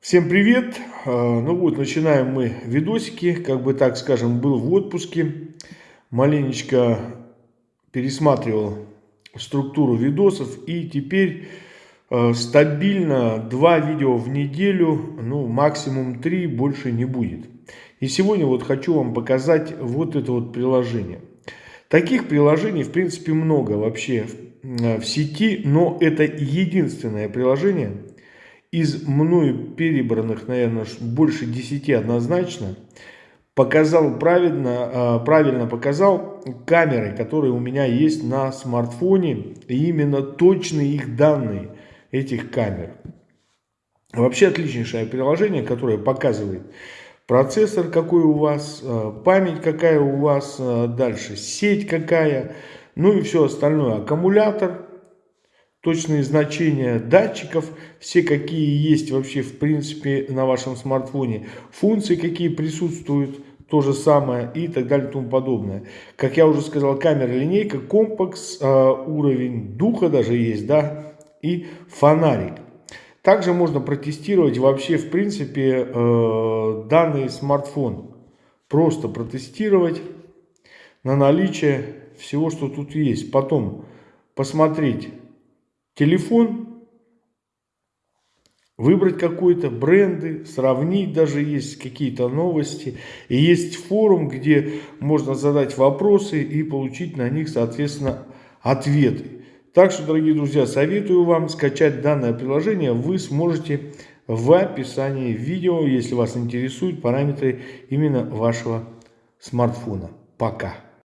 Всем привет! А, ну вот, начинаем мы видосики. Как бы так скажем, был в отпуске. Маленечко пересматривал структуру видосов. И теперь а, стабильно два видео в неделю. Ну, максимум три, больше не будет. И сегодня вот хочу вам показать вот это вот приложение. Таких приложений, в принципе, много вообще в сети. Но это единственное приложение из мною перебранных, наверное, больше 10 однозначно, показал правильно, а, правильно показал камеры, которые у меня есть на смартфоне, и именно точные их данные этих камер. Вообще отличнейшее приложение, которое показывает процессор какой у вас, а, память какая у вас, а, дальше сеть какая, ну и все остальное, аккумулятор, точные значения датчиков, все какие есть вообще в принципе на вашем смартфоне, функции какие присутствуют, то же самое и так далее и тому подобное. Как я уже сказал, камера линейка, компакс, а, уровень духа даже есть, да, и фонарик. Также можно протестировать вообще в принципе э, данный смартфон. Просто протестировать на наличие всего, что тут есть. Потом посмотреть телефон, выбрать какой-то бренды, сравнить даже есть какие-то новости. И есть форум, где можно задать вопросы и получить на них, соответственно, ответы. Так что, дорогие друзья, советую вам скачать данное приложение. Вы сможете в описании видео, если вас интересуют параметры именно вашего смартфона. Пока.